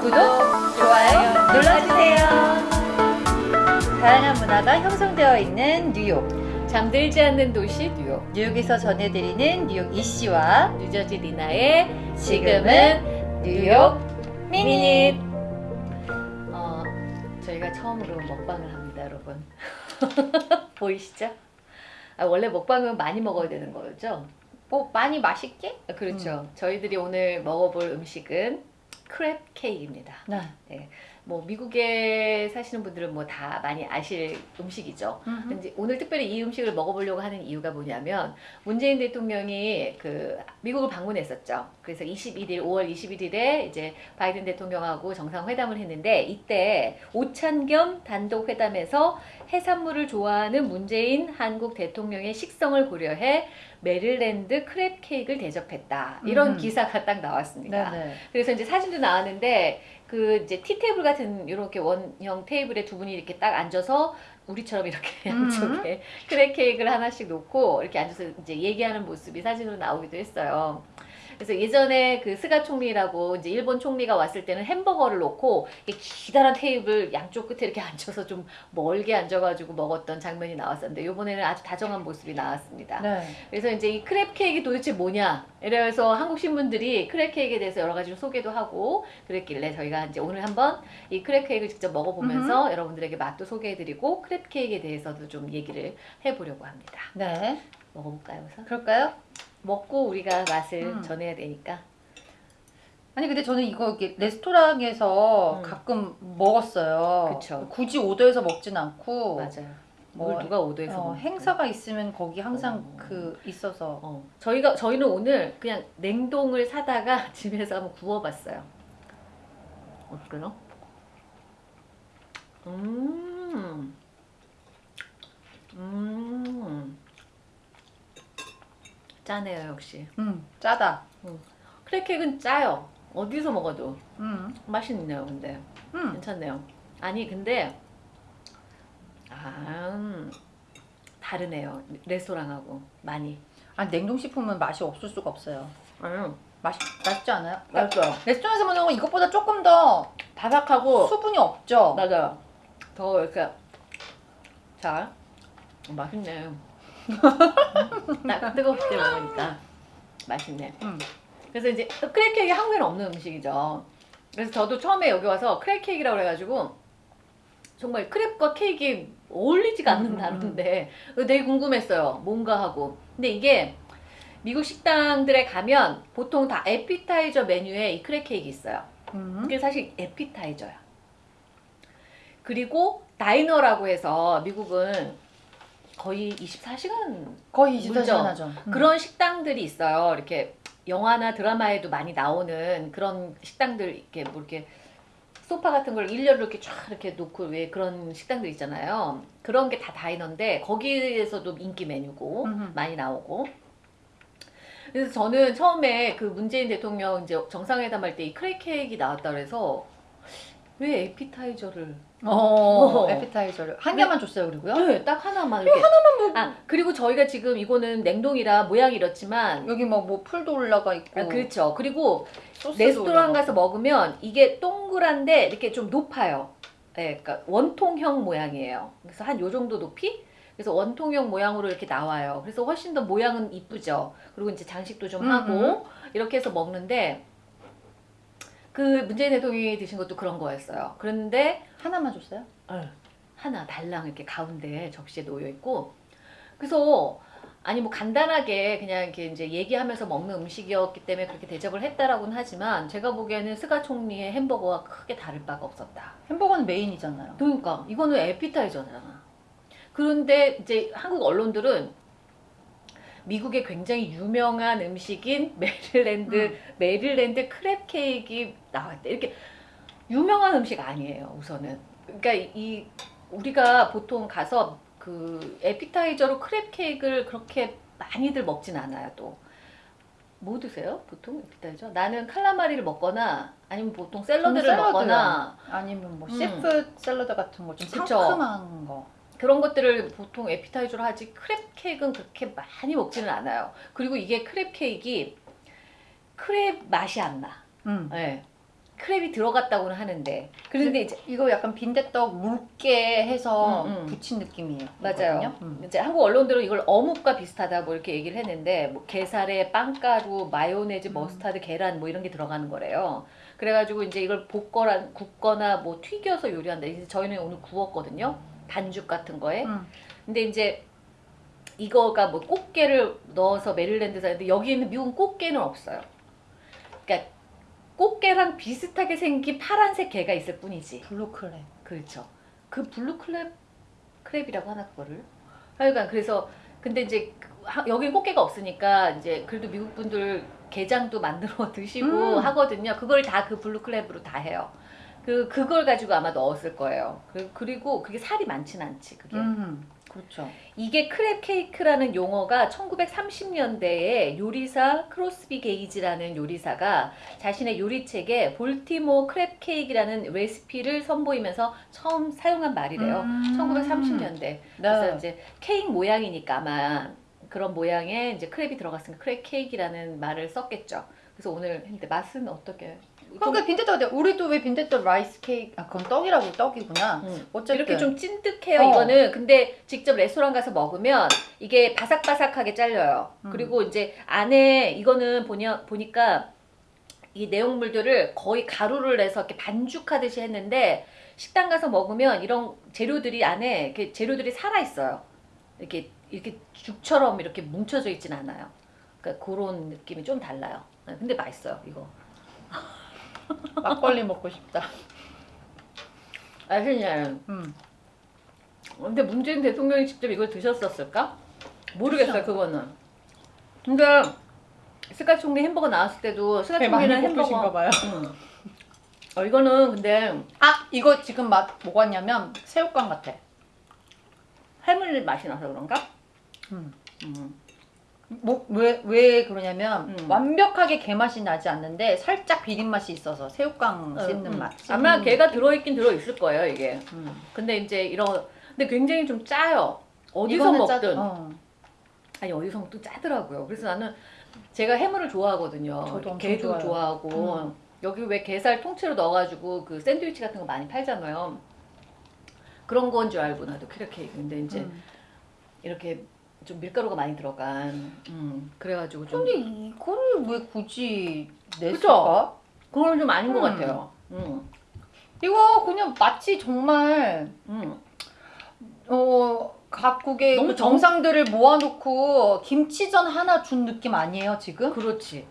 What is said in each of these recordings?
구독, 좋아요 눌러주세요. 다양한 문화가 형성되어 있는 뉴욕. 잠들지 않는 도시 뉴욕 뉴욕에서 전해드리는 뉴욕 이씨와 뉴저지 리나의 지금은 뉴욕 미닛. 어, 저희가 처음으로 먹방을 합니다 여러분 보이시죠? 아, 원래 먹방은 많이 먹어야 되는 거죠? 뭐 많이 맛있게? 아, 그렇죠 저희들이 오늘 먹어볼 음식은 Crab cake입니다 네. 뭐 미국에 사시는 분들은 뭐 다 많이 아실 음식이죠 근데 오늘 특별히 이 음식을 먹어보려고 하는 이유가 뭐냐면 문재인 대통령이 그 미국을 방문했었죠. 그래서 21일 5월 21일에 이제 바이든 대통령하고 정상회담을 했는데 이때 오찬겸 단독 회담에서 해산물을 좋아하는 문재인 한국 대통령의 식성을 고려해 메릴랜드 crab cake를 대접했다. 이런 음. 기사가 딱 나왔습니다. 네네. 그래서 이제 사진도 나왔는데 그 이제 티 테이블 같은 이렇게 원형 테이블에 두 분이 이렇게 딱 앉아서 우리처럼 이렇게 음. 양쪽에 crab cake를 하나씩 놓고 이렇게 앉아서 이제 얘기하는 모습이 사진으로 나오기도 했어요. 그래서 예전에 그 스가 총리라고 이제 일본 총리가 왔을 때는 햄버거를 놓고 이렇게 기다란 테이블 양쪽 끝에 이렇게 앉아서 좀 멀게 앉아가지고 먹었던 장면이 나왔었는데 이번에는 아주 다정한 모습이 나왔습니다. 네. 그래서 이제 이 crab cake 도대체 뭐냐? 이래서 한국 신문들이 crab cake에 대해서 여러 가지로 소개도 하고 그랬길래 저희가 이제 오늘 한번 이 크랩 케이크를 직접 먹어보면서 여러분들에게 맛도 소개해드리고 크랩 케이크에 대해서도 좀 얘기를 해보려고 합니다. 네. 먹어볼까요, 우선? 그럴까요? 먹고 우리가 맛을 음. 전해야 되니까. 아니 근데 저는 이거 이렇게 레스토랑에서 음. 가끔 먹었어요. 그쵸. 굳이 오더해서 먹진 않고 맞아요. 뭐, 뭘 누가 오더해서 어? 행사가 있으면 거기 항상 어. 그 있어서 어, 저희가 저희는 오늘 그냥 냉동을 사다가 집에서 한번 구워봤어요. 어때요? 음, 음, 짜네요 역시. 음 짜다. 크래케이크는 짜요. 어디서 먹어도 음. 맛있네요. 근데 음. 괜찮네요. 아니 근데 아 음, 다르네요. 레스토랑하고 많이. 아 냉동식품은 맛이 없을 수가 없어요. 음, 맛이 맛있지 않아요? 맛있어요. 레스토랑에서 먹는 건 이것보다 조금 더 바삭하고 수분이 없죠. 맞아요. 더 이렇게 자 맛있네. 딱 뜨거울 때 먹으니까 맛있네. 음. 그래서 이제 또 크랩 케이크 한국에는 없는 음식이죠. 그래서 저도 처음에 여기 와서 크랩 케이크라고 그래가지고 정말 크랩과 케이크 어울리지가 음, 음, 않는다는데 되게 궁금했어요. 뭔가 하고. 근데 이게 미국 식당들에 가면 보통 다 에피타이저 메뉴에 이 크랩 케이크 있어요. 음. 이게 사실 에피타이저야. 그리고 다이너라고 해서 미국은 거의 24시간 거의 물죠. 24시간 하죠. 음. 그런 식당들이 있어요. 이렇게 영화나 드라마에도 많이 나오는 그런 식당들 이렇게 뭐 이렇게 소파 같은 걸 일렬로 이렇게 쫙 이렇게 놓고 왜 그런 식당들 있잖아요. 그런 게 다 다이너인데 거기에서도 인기 메뉴고 음흠. 많이 나오고. 그래서 저는 처음에 그 문재인 대통령 이제 정상회담 할 때 이 크레 케이크 나왔다 그래서 왜 에피타이저를 어, 어. 에피타이저를 한 개만 줬어요, 그리고요. 네, 딱 하나만 이렇게 하나만 뭐... 아 그리고 저희가 지금 이거는 냉동이라 모양이 이렇지만 여기 막 뭐 풀도 올라가 있고 아, 그렇죠. 그리고 레스토랑 올라가. 가서 먹으면 이게 동그란데 이렇게 좀 높아요. 예, 그러니까 원통형 모양이에요. 그래서 한 요 정도 높이? 그래서 원통형 모양으로 이렇게 나와요. 그래서 훨씬 더 모양은 이쁘죠. 그리고 이제 장식도 좀 음, 하고 이렇게 해서 먹는데 그 문재인 대통령이 드신 것도 그런 거였어요. 그런데 하나만 줬어요? 하나 달랑 이렇게 가운데 접시에 놓여 있고 그래서 아니 뭐 간단하게 그냥 이렇게 이제 얘기하면서 먹는 음식이었기 때문에 그렇게 대접을 했다라고는 하지만 제가 보기에는 스가 총리의 햄버거와 크게 다를 바가 없었다. 햄버거는 main이잖아요. 그러니까 이거는 appetizer잖아. 그런데 이제 한국 언론들은 미국의 굉장히 유명한 음식인 메릴랜드 음. 메릴랜드 crab cake 나왔대. 이렇게 유명한 음식 아니에요. 우선은. 그러니까 이- 이 우리가 보통 가서 그 appetizer로 crab cake를 그렇게 많이들 먹진 않아요. 또. 뭐 드세요? 보통 appetizer? 나는 칼라마리를 먹거나 아니면 보통 샐러드를 샐러드요. 먹거나 아니면 뭐 음. seafood 샐러드 같은 거 좀. 상큼한 거. 그런 것들을 보통 에피타이저로 하지 crab cake는 그렇게 많이 먹지는 않아요. 그리고 이게 crab cake crab 맛이 안 나. 음. 네. crab이 들어갔다고는 하는데 그런데 이제 이거 약간 빈대떡 묽게 해서 음, 음. 붙인 느낌이에요. 맞아요. 음. 이제 한국 언론들은 이걸 어묵과 비슷하다 뭐 이렇게 얘기를 했는데 뭐 게살에 빵가루, 마요네즈, 음. 머스타드, 계란 뭐 이런 게 들어가는 거래요. 그래가지고 이제 이걸 볶거나 굽거나 뭐 튀겨서 요리한다. 이제 저희는 오늘 구웠거든요. 반죽 같은 거에. 음. 근데 이제 이거가 뭐 꽃게를 넣어서 메릴랜드산인데 여기에는 미국은 꽃게는 없어요. 그러니까 꽃게랑 비슷하게 생긴 파란색 게가 있을 뿐이지. Blue crab. 그렇죠. 그 blue crab crab이라고 하나 그거를. 하여간 그래서 근데 이제 여기 꽃게가 없으니까 이제 그래도 미국 분들 게장도 만들어 드시고 음. 하거든요. 그걸 다 그 blue crab으로 다 해요. 그 그걸 가지고 아마 넣었을 거예요. 그- 그리고 그게 살이 많진 않지. 그게. 음. 그렇죠. 이게 crab cake라는 용어가 1930년대에 요리사 크로스비 게이지라는 요리사가 자신의 요리책에 볼티모 crab cake라는 레시피를 선보이면서 처음 사용한 말이래요. 음. 1930년대. 그래서 네. 이제 케이크 모양이니까 아마 그런 모양에 이제 crab이 들어갔으니까 crab cake라는 말을 썼겠죠. 그래서 오늘 했는데 맛은 어떻게? 좀- 그러니까 빈대떡 우리도 왜 빈대떡 rice cake 아 그건 떡이라고 떡이구나. 음. 어쨌든 이렇게 좀 찐득해요 어. 이거는 근데 직접 레스토랑 가서 먹으면 이게 바삭바삭하게 잘려요 음. 그리고 이제 안에 이거는 보냐, 보니까 이 내용물들을 거의 가루를 내서 이렇게 반죽하듯이 했는데 식당 가서 먹으면 이런 재료들이 안에 이렇게 재료들이 살아 있어요 이렇게 이렇게 죽처럼 이렇게 뭉쳐져 있진 않아요 그러니까 그런 느낌이 좀 달라요 네, 근데 맛있어요 이거 막걸리 먹고 싶다. 맛있네 음. 근데 문재인 대통령이 직접 이걸 드셨었을까? 모르겠어요 그렇죠. 그거는. 근데 스카 총리 햄버거 나왔을 때도 스카 총리는 햄버거. 봐요. 음. 어 이거는 근데 아 이거 지금 맛 뭐가 냐면 새우깡 같아. 해물 맛이 나서 그런가? 음. 음. 뭐왜왜 왜 그러냐면 음. 완벽하게 게 맛이 나지 않는데 살짝 비린 맛이 있어서 새우깡 씹는 음. 맛. 아마 걔가 느낌. 들어있긴 들어있을 거예요 이게. 음. 근데 이제 이런 근데 굉장히 좀 짜요. 어디서 이거는 짜- 먹든 어. 아니 어디서 먹든 짜더라고요. 그래서 나는 제가 해물을 좋아하거든요. 저도 게도 좋아해요. 좋아하고 음. 여기 왜 게살 통째로 넣어가지고 그 샌드위치 같은 거 많이 팔잖아요. 그런 건 줄 알고 나도 케이크. 근데 이제 음. 이렇게 좀 밀가루가 많이 들어간. 음, 그래가지고 좀 근데 이거를 왜 굳이 냈을까? 그거는 좀 아닌 것 음. 같아요. 음, 이거 그냥 마치 정말 음. 어 각국의 너무 그 정- 정상들을 모아놓고 김치전 하나 준 느낌 아니에요 지금? 그렇지.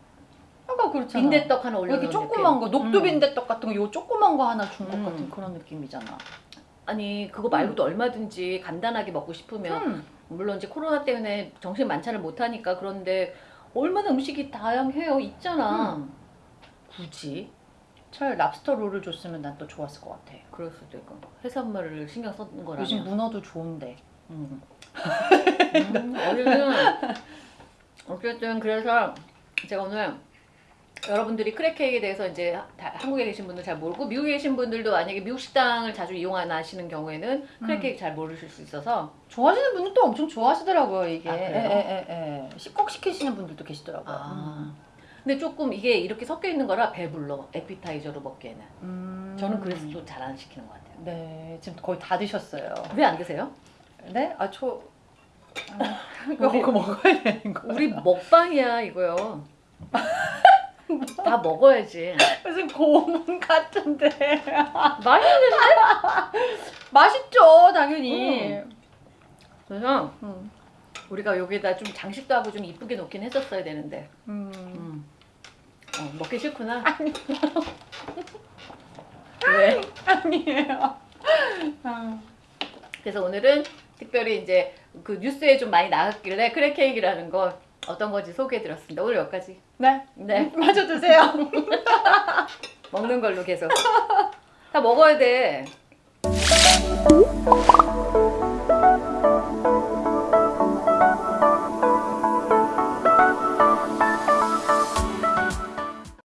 약간 그렇잖아. 빈대떡 하나 왜 올려놓은 이렇게 조그만 거. 녹두 음. 빈대떡 같은 거, 요 조그만 거 하나 준것 음. 같은 그런 느낌이잖아. 아니 그거 말고도 얼마든지 간단하게 먹고 싶으면 음. 물론 이제 코로나 때문에 정식 만찬을 못 하니까 그런데 얼마나 음식이 다양해요. 있잖아. 굳이. 차라리 lobster roll을 줬으면 난 또 좋았을 것 같아. 그럴 수도 있고. 해산물을 신경 썼는 거라면. 요즘 문어도 좋은데. 음. 음, 어쨌든 어쨌든 그래서 제가 오늘 여러분들이 crab cake에 대해서 이제 다- 한국에 계신 분들 잘 모르고 미국에 계신 분들도 만약에 미국 식당을 자주 이용하시는 경우에는 crab 음. 케이크 잘 모르실 수 있어서 좋아하시는 분들도 엄청 좋아하시더라고요 이게. 아, 그래요? 에에 에 에. 꼭 시키시는 분들도 계시더라고요. 아. 근데 조금 이게 이렇게 섞여 있는 거라 배불러 에피타이저로 먹기에는 음. 저는 그래서 또 잘 안 시키는 것 같아요 네 지금 거의 다 드셨어요. 왜 안 드세요? 네? 아 저. 이거 먹어 먹어야 되는 거. 우리 먹방이야 이거요 다 먹어야지 무슨 고문 같은데. 맛있는데? 맛있죠 당연히. 그래서 음. 우리가 여기다 좀 장식도 하고 좀 이쁘게 놓긴 했었어야 되는데 음. 음. 어, 먹기 싫구나 왜? 아니에요. 아. 그래서 오늘은 특별히 이제 그 뉴스에 좀 많이 나왔길래 crab cake라는 거 어떤 건지 소개해드렸습니다. 오늘 여기까지. 네. 네. 마저 드세요. 먹는 걸로 계속. 다 먹어야 돼